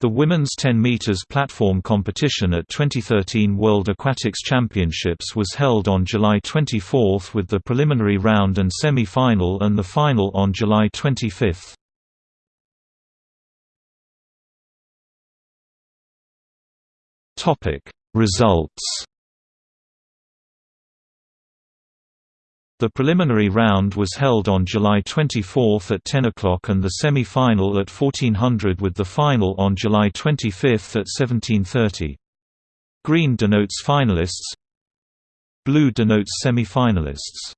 The women's 10 meters platform competition at 2013 World Aquatics Championships was held on July 24 with the preliminary round and semi-final and the final on July 25. Topic: Results The preliminary round was held on July 24 at 10 o'clock and the semi-final at 1400 with the final on July 25 at 1730. Green denotes finalists Blue denotes semi-finalists